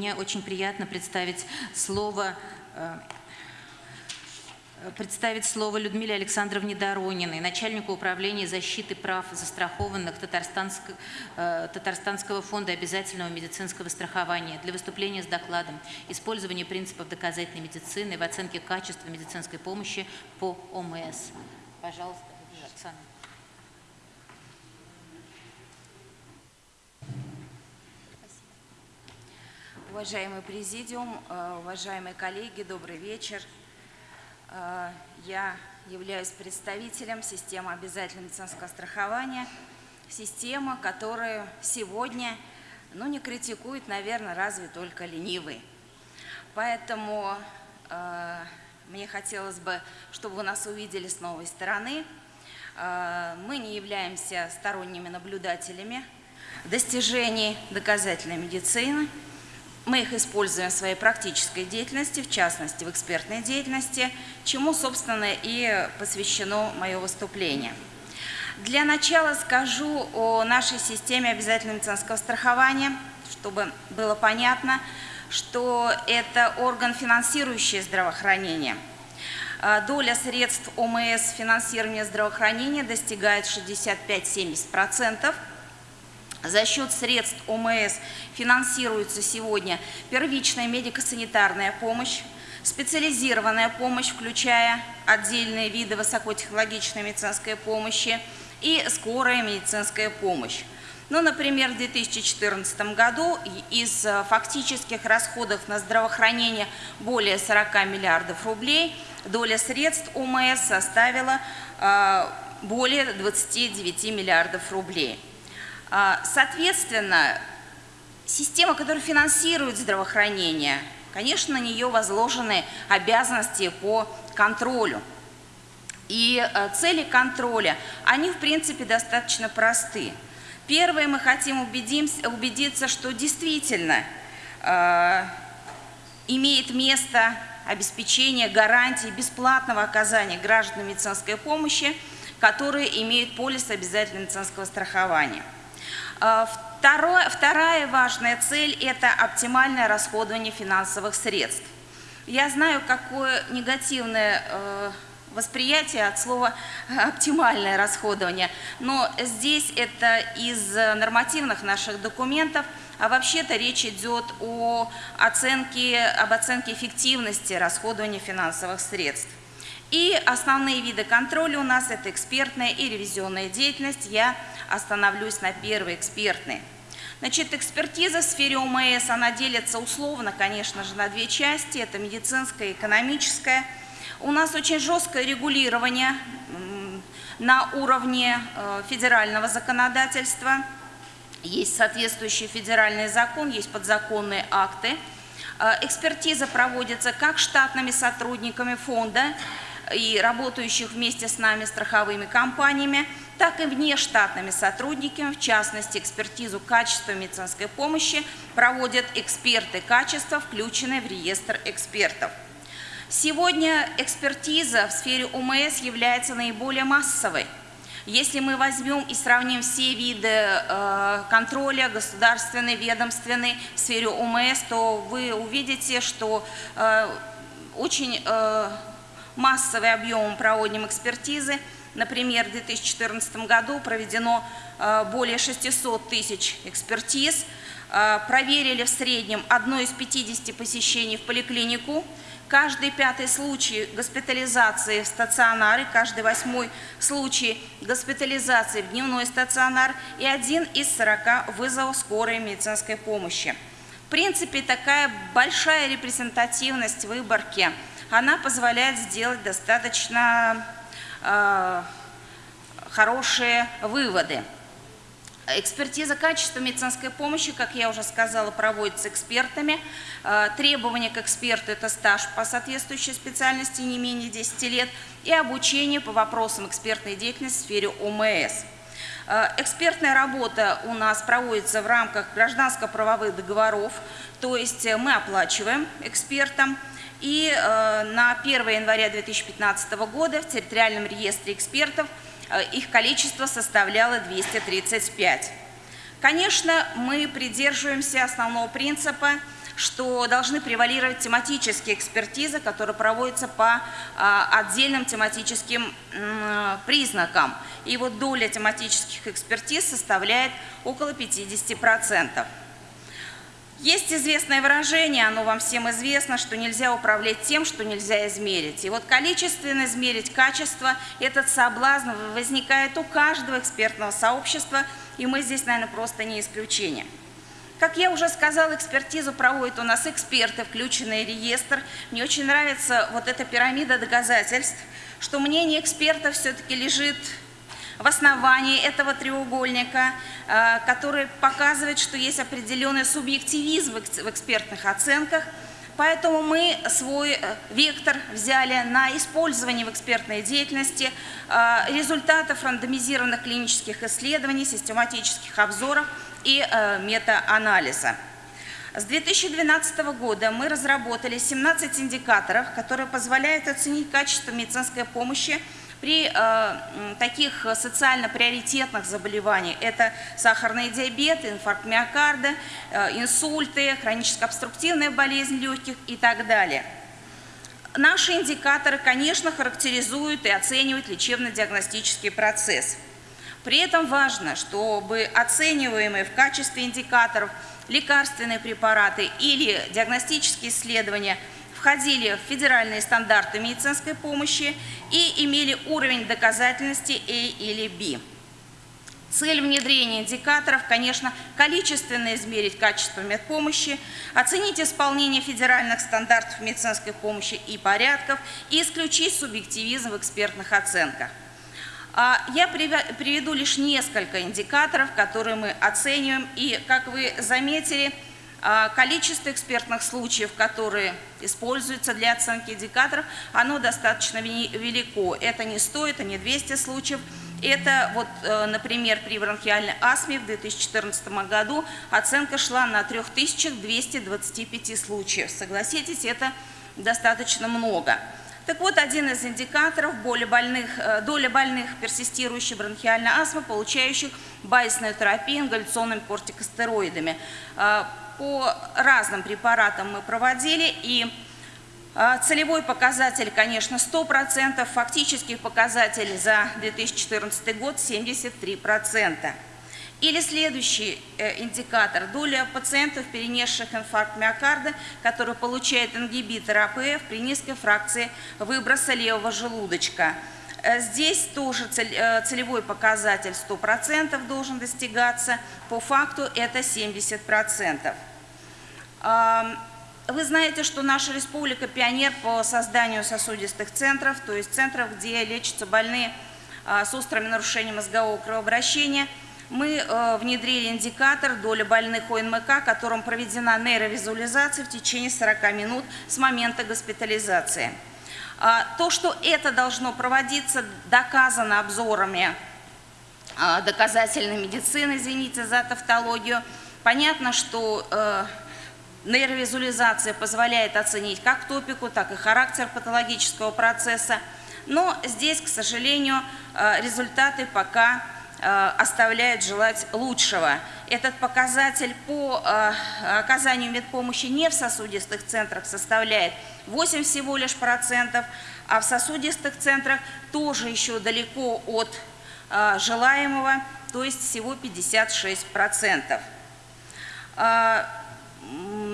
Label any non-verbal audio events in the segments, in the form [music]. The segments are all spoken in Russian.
мне очень приятно представить слово э, представить слово Людмиле Александровне Дорониной, начальнику управления защиты прав застрахованных Татарстанск, э, Татарстанского фонда обязательного медицинского страхования для выступления с докладом «Использование принципов доказательной медицины в оценке качества медицинской помощи по ОМС». Пожалуйста, Оксана. Уважаемый президиум, э, уважаемые коллеги, добрый вечер. Э, я являюсь представителем системы обязательного медицинского страхования, система, которая сегодня ну, не критикует, наверное, разве только ленивый. Поэтому э, мне хотелось бы, чтобы вы нас увидели с новой стороны. Э, мы не являемся сторонними наблюдателями достижений доказательной медицины – мы их используем в своей практической деятельности, в частности в экспертной деятельности, чему, собственно, и посвящено мое выступление. Для начала скажу о нашей системе обязательного медицинского страхования, чтобы было понятно, что это орган, финансирующий здравоохранение. А, доля средств ОМС финансирования здравоохранения достигает 65-70%. За счет средств ОМС финансируется сегодня первичная медико-санитарная помощь, специализированная помощь, включая отдельные виды высокотехнологичной медицинской помощи и скорая медицинская помощь. Ну, например, в 2014 году из фактических расходов на здравоохранение более 40 миллиардов рублей доля средств ОМС составила э, более 29 миллиардов рублей. А, соответственно, система, которая финансирует здравоохранение, конечно, на нее возложены обязанности по контролю. И э, цели контроля, они в принципе достаточно просты. Первое, мы хотим убедиться, что действительно э, имеет место обеспечение гарантии бесплатного оказания гражданам медицинской помощи, которые имеют полис обязательного медицинского страхования. А, второе, вторая важная цель – это оптимальное расходование финансовых средств. Я знаю, какое негативное э, восприятие от слова [laughs] «оптимальное расходование», но здесь это из нормативных наших документов, а вообще-то речь идет о оценке, об оценке эффективности расходования финансовых средств. И основные виды контроля у нас – это экспертная и ревизионная деятельность. Я остановлюсь на первой экспертной. Значит, экспертиза в сфере ОМС, она делится условно, конечно же, на две части. Это медицинская и экономическая. У нас очень жесткое регулирование на уровне э, федерального законодательства. Есть соответствующий федеральный закон, есть подзаконные акты. Э, экспертиза проводится как штатными сотрудниками фонда и работающих вместе с нами страховыми компаниями, так и внештатными сотрудниками, в частности, экспертизу качества медицинской помощи проводят эксперты качества, включенные в реестр экспертов. Сегодня экспертиза в сфере УМС является наиболее массовой. Если мы возьмем и сравним все виды э, контроля, государственный, ведомственный в сфере УМС, то вы увидите, что э, очень э, массовый объем проводим экспертизы – Например, в 2014 году проведено э, более 600 тысяч экспертиз, э, проверили в среднем одно из 50 посещений в поликлинику, каждый пятый случай госпитализации в стационары, каждый восьмой случай госпитализации в дневной стационар и один из 40 вызовов скорой медицинской помощи. В принципе, такая большая репрезентативность выборки, она позволяет сделать достаточно Э, хорошие выводы. Экспертиза качества медицинской помощи, как я уже сказала, проводится экспертами. Э, требования к эксперту – это стаж по соответствующей специальности не менее 10 лет и обучение по вопросам экспертной деятельности в сфере ОМС. Э, экспертная работа у нас проводится в рамках гражданско-правовых договоров, то есть мы оплачиваем экспертам – и э, на 1 января 2015 года в территориальном реестре экспертов э, их количество составляло 235. Конечно, мы придерживаемся основного принципа, что должны превалировать тематические экспертизы, которые проводятся по а, отдельным тематическим признакам. И вот доля тематических экспертиз составляет около 50%. Есть известное выражение, оно вам всем известно, что нельзя управлять тем, что нельзя измерить. И вот количественно измерить качество, этот соблазн возникает у каждого экспертного сообщества, и мы здесь, наверное, просто не исключение. Как я уже сказала, экспертизу проводят у нас эксперты, включенные в реестр. Мне очень нравится вот эта пирамида доказательств, что мнение экспертов все-таки лежит в основании этого треугольника, э, который показывает, что есть определенный субъективизм в экспертных оценках, Поэтому мы свой э, вектор взяли на использование в экспертной деятельности э, результатов рандомизированных клинических исследований, систематических обзоров и метаанализа. С 2012 года мы разработали 17 индикаторов, которые позволяют оценить качество медицинской помощи при э, таких социально приоритетных заболеваниях это сахарный диабет, инфаркт миокарда, э, инсульты, хроническая обструктивная болезнь легких и так далее. Наши индикаторы, конечно, характеризуют и оценивают лечебно-диагностический процесс. При этом важно, чтобы оцениваемые в качестве индикаторов лекарственные препараты или диагностические исследования – входили в федеральные стандарты медицинской помощи и имели уровень доказательности A или B. Цель внедрения индикаторов, конечно, количественно измерить качество медпомощи, оценить исполнение федеральных стандартов медицинской помощи и порядков и исключить субъективизм в экспертных оценках. А, я приведу лишь несколько индикаторов, которые мы оцениваем, и, как вы заметили, количество экспертных случаев, которые используются для оценки индикаторов, оно достаточно велико. Это не 100, это не 200 случаев. Это, вот, э, например, при бронхиальной астме в 2014 году оценка шла на 3225 случаев. Согласитесь, это достаточно много. Так вот, один из индикаторов доля больных, э, доля больных персистирующей бронхиальной астмы, получающих байсную терапию ингаляционными кортикостероидами. По разным препаратам мы проводили, и а, целевой показатель, конечно, 100%, фактический показатель за 2014 год 73%. Или следующий э, индикатор – доля пациентов, перенесших инфаркт миокарда, которые получают ингибитор АПФ при низкой фракции выброса левого желудочка. Э, здесь тоже э, целевой показатель 100% должен достигаться, по факту это 70%. Вы знаете, что наша республика пионер по созданию сосудистых центров, то есть центров, где лечатся больные а, с острыми нарушениями мозгового кровообращения. Мы э, внедрили индикатор доля больных ОНМК, которым проведена нейровизуализация в течение 40 минут с момента госпитализации. А, то, что это должно проводиться, доказано обзорами а, доказательной медицины, извините за тавтологию. Понятно, что э, Нейровизуализация позволяет оценить как топику, так и характер патологического процесса. Но здесь, к сожалению, э, результаты пока э, оставляют желать лучшего. Этот показатель по э, оказанию медпомощи не в сосудистых центрах составляет 8 всего лишь процентов, а в сосудистых центрах тоже еще далеко от желаемого, то есть всего 56 процентов.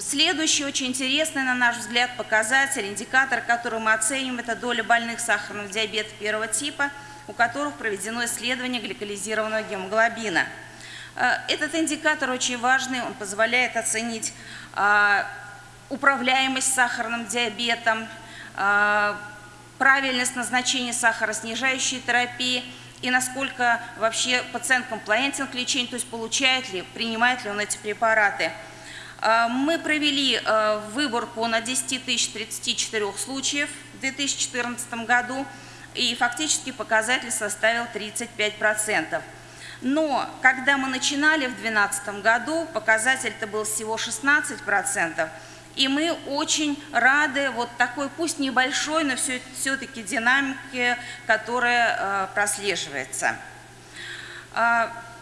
Следующий очень интересный, на наш взгляд, показатель, индикатор, который мы оценим, это доля больных сахарного диабета первого типа, у которых проведено исследование гликализированного гемоглобина. Э, этот индикатор очень важный, он позволяет оценить а, управляемость сахарным диабетом, а, правильность назначения сахароснижающей терапии и насколько вообще пациент комплаентен к лечению, то есть получает ли, принимает ли он эти препараты. А, мы провели а, выборку на 10 034 случаев в 2014 году, и фактически показатель составил 35%. Но когда мы начинали в 2012 году, показатель-то был всего 16%, и мы очень рады вот такой, пусть небольшой, но все-таки динамике, которая а, прослеживается.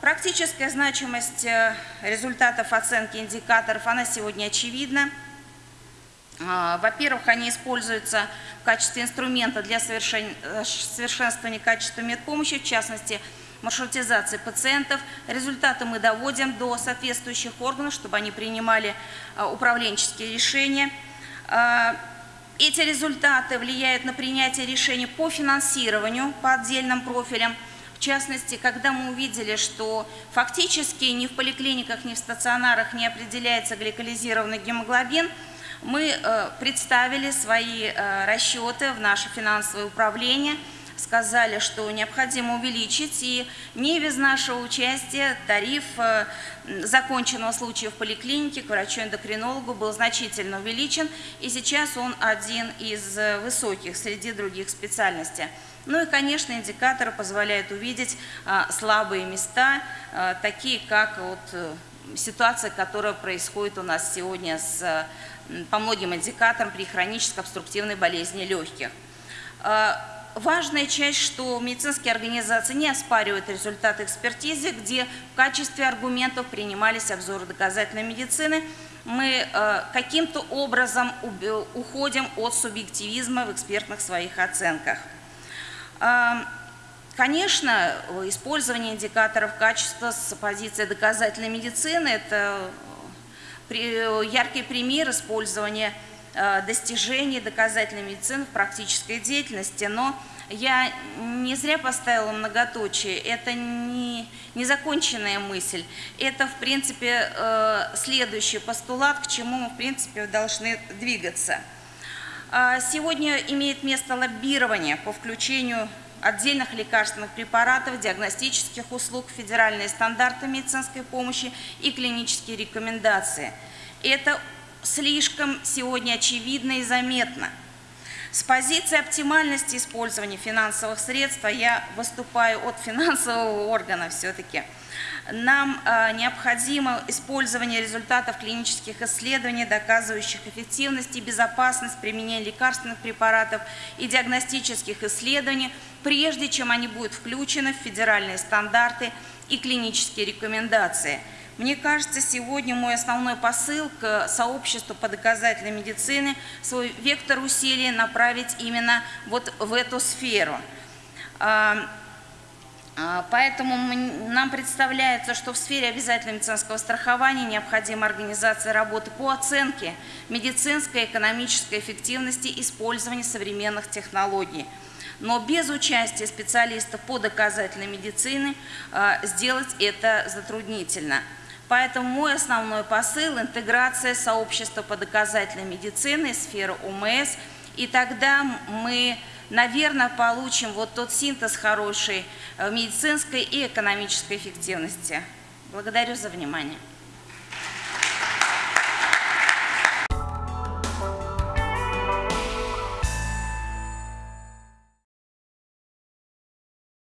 Практическая значимость э, результатов оценки индикаторов, она сегодня очевидна. А, Во-первых, они используются в качестве инструмента для э, совершенствования качества медпомощи, в частности, маршрутизации пациентов. Результаты мы доводим до соответствующих органов, чтобы они принимали а, управленческие решения. А, Эти результаты влияют на принятие решений по финансированию по отдельным профилям. В частности, когда мы увидели, что фактически ни в поликлиниках, ни в стационарах не определяется гликализированный гемоглобин, мы э, представили свои э, расчеты в наше финансовое управление, сказали, что необходимо увеличить, и не без нашего участия тариф э, законченного случая в поликлинике к врачу-эндокринологу был значительно увеличен, и сейчас он один из э, высоких среди других специальностей. Ну и, конечно, индикаторы позволяют увидеть а, слабые места, такие как вот э, ситуация, которая происходит у нас сегодня с, э, по многим индикаторам при хронической обструктивной болезни легких. Важная часть, что медицинские организации не оспаривают результаты экспертизы, где в качестве аргументов принимались обзоры доказательной медицины. Мы э, каким-то образом уходим от субъективизма в экспертных своих оценках. А, Конечно, использование индикаторов качества с позиции доказательной медицины – это при- яркий пример использования э, достижений доказательной медицины в практической деятельности, но я не зря поставила многоточие, это не незаконченная мысль, это, в принципе, э, следующий постулат, к чему мы, в принципе, должны двигаться. А, Сегодня имеет место лоббирование по включению отдельных лекарственных препаратов, диагностических услуг, федеральные стандарты медицинской помощи и клинические рекомендации. Это слишком сегодня очевидно и заметно. С позиции оптимальности использования финансовых средств, а я выступаю от [laughs] финансового органа все-таки, нам э, необходимо использование результатов клинических исследований, доказывающих эффективность и безопасность применения лекарственных препаратов и диагностических исследований, прежде чем они будут включены в федеральные стандарты и клинические рекомендации. Мне кажется, сегодня мой основной посыл к сообществу по доказательной медицине свой вектор усилий направить именно вот в эту сферу. А, а, Поэтому нам представляется, что в сфере обязательного медицинского страхования необходима организация работы по оценке медицинской и экономической эффективности использования современных технологий. Но без участия специалистов по доказательной медицине а, сделать это затруднительно. Поэтому мой основной посыл – интеграция сообщества по доказательной медицине, сферы ОМС, и тогда мы наверное, получим вот тот синтез хороший э, медицинской и экономической эффективности. Благодарю за внимание.